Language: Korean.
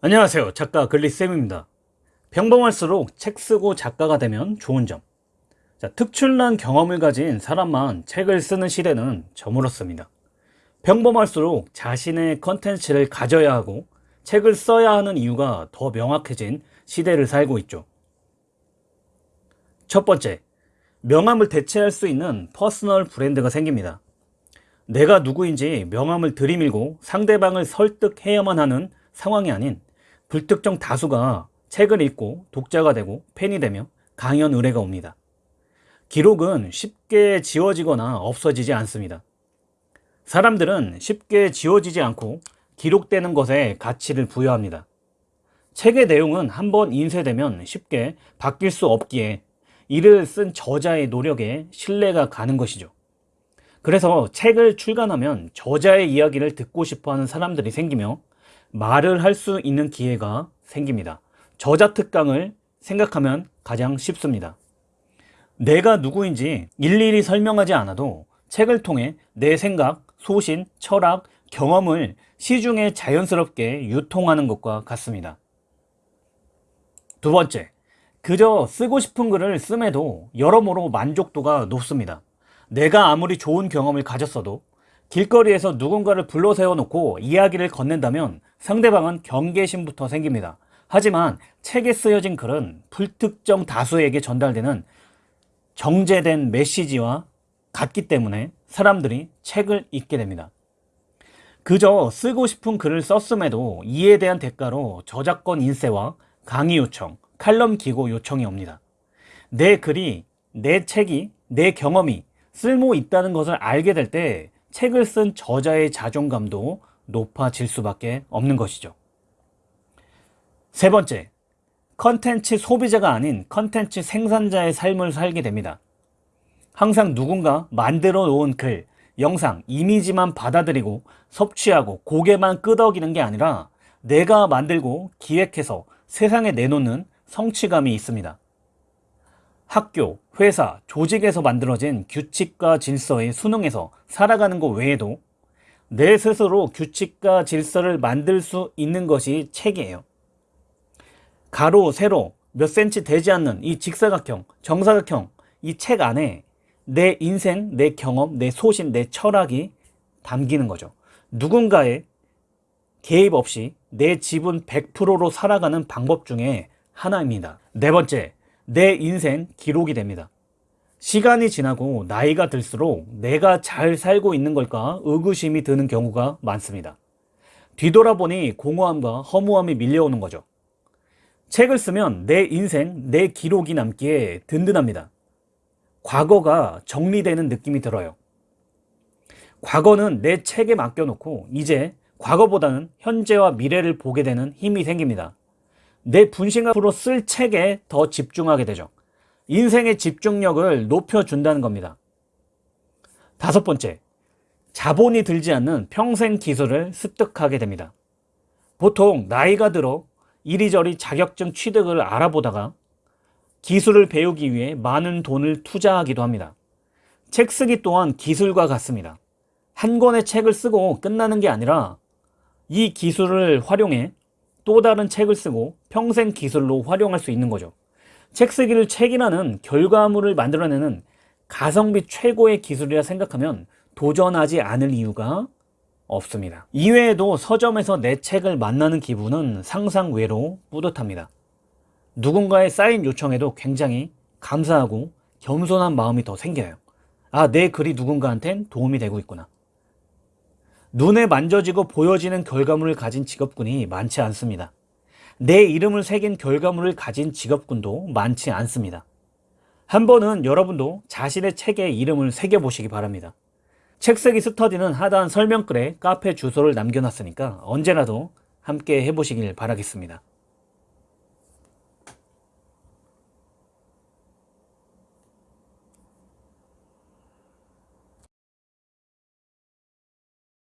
안녕하세요. 작가 글리쌤입니다. 평범할수록 책 쓰고 작가가 되면 좋은 점. 자, 특출난 경험을 가진 사람만 책을 쓰는 시대는 저물었습니다. 평범할수록 자신의 컨텐츠를 가져야 하고 책을 써야 하는 이유가 더 명확해진 시대를 살고 있죠. 첫 번째 명함을 대체할 수 있는 personal 브랜드가 생깁니다. 내가 누구인지 명함을 들이밀고 상대방을 설득해야만 하는 상황이 아닌 불특정 다수가 책을 읽고 독자가 되고 팬이 되며 강연 의뢰가 옵니다. 기록은 쉽게 지워지거나 없어지지 않습니다. 사람들은 쉽게 지워지지 않고 기록되는 것에 가치를 부여합니다. 책의 내용은 한번 인쇄되면 쉽게 바뀔 수 없기에 이를 쓴 저자의 노력에 신뢰가 가는 것이죠. 그래서 책을 출간하면 저자의 이야기를 듣고 싶어 하는 사람들이 생기며 말을 할 수 있는 기회가 생깁니다. 저자 특강을 생각하면 가장 쉽습니다. 내가 누구인지 일일이 설명하지 않아도 책을 통해 내 생각, 소신, 철학, 경험을 시중에 자연스럽게 유통하는 것과 같습니다. 두 번째, 그저 쓰고 싶은 글을 씀에도 여러모로 만족도가 높습니다. 내가 아무리 좋은 경험을 가졌어도 길거리에서 누군가를 불러 세워놓고 이야기를 건넨다면 상대방은 경계심부터 생깁니다. 하지만 책에 쓰여진 글은 불특정 다수에게 전달되는 정제된 메시지와 같기 때문에 사람들이 책을 읽게 됩니다. 그저 쓰고 싶은 글을 썼음에도 이에 대한 대가로 저작권 인쇄와 강의 요청, 칼럼 기고 요청이 옵니다. 내 글이, 내 책이, 내 경험이 쓸모 있다는 것을 알게 될 때 책을 쓴 저자의 자존감도 높아질 수밖에 없는 것이죠. 세 번째, 컨텐츠 소비자가 아닌 컨텐츠 생산자의 삶을 살게 됩니다. 항상 누군가 만들어 놓은 글, 영상, 이미지만 받아들이고 섭취하고 고개만 끄덕이는 게 아니라 내가 만들고 기획해서 세상에 내놓는 성취감이 있습니다. 학교, 회사, 조직에서 만들어진 규칙과 질서의 수능에서 살아가는 것 외에도 내 스스로 규칙과 질서를 만들 수 있는 것이 책이에요. 가로, 세로, 몇 센치 되지 않는 이 직사각형, 정사각형 이 책 안에 내 인생, 내 경험, 내 소신, 내 철학이 담기는 거죠. 누군가의 개입 없이 내 지분 100%로 살아가는 방법 중에 하나입니다. 네 번째, 내 인생 기록이 됩니다. 시간이 지나고 나이가 들수록 내가 잘 살고 있는 걸까 의구심이 드는 경우가 많습니다. 뒤돌아보니 공허함과 허무함이 밀려오는 거죠. 책을 쓰면 내 인생, 내 기록이 남기에 든든합니다. 과거가 정리되는 느낌이 들어요. 과거는 내 책에 맡겨놓고 이제 과거보다는 현재와 미래를 보게 되는 힘이 생깁니다. 내 분신 앞으로 쓸 책에 더 집중하게 되죠. 인생의 집중력을 높여준다는 겁니다. 다섯 번째, 자본이 들지 않는 평생 기술을 습득하게 됩니다. 보통 나이가 들어 이리저리 자격증 취득을 알아보다가 기술을 배우기 위해 많은 돈을 투자하기도 합니다. 책 쓰기 또한 기술과 같습니다. 한 권의 책을 쓰고 끝나는 게 아니라 이 기술을 활용해 또 다른 책을 쓰고 평생 기술로 활용할 수 있는 거죠. 책 쓰기를 책이라는 결과물을 만들어내는 가성비 최고의 기술이라 생각하면 도전하지 않을 이유가 없습니다. 이외에도 서점에서 내 책을 만나는 기분은 상상 외로 뿌듯합니다. 누군가의 사인 요청에도 굉장히 감사하고 겸손한 마음이 더 생겨요. 아, 내 글이 누군가한텐 도움이 되고 있구나. 눈에 만져지고 보여지는 결과물을 가진 직업군이 많지 않습니다. 내 이름을 새긴 결과물을 가진 직업군도 많지 않습니다. 한 번은 여러분도 자신의 책에 이름을 새겨보시기 바랍니다. 책쓰기 스터디는 하단 설명글에 카페 주소를 남겨놨으니까 언제라도 함께 해보시길 바라겠습니다.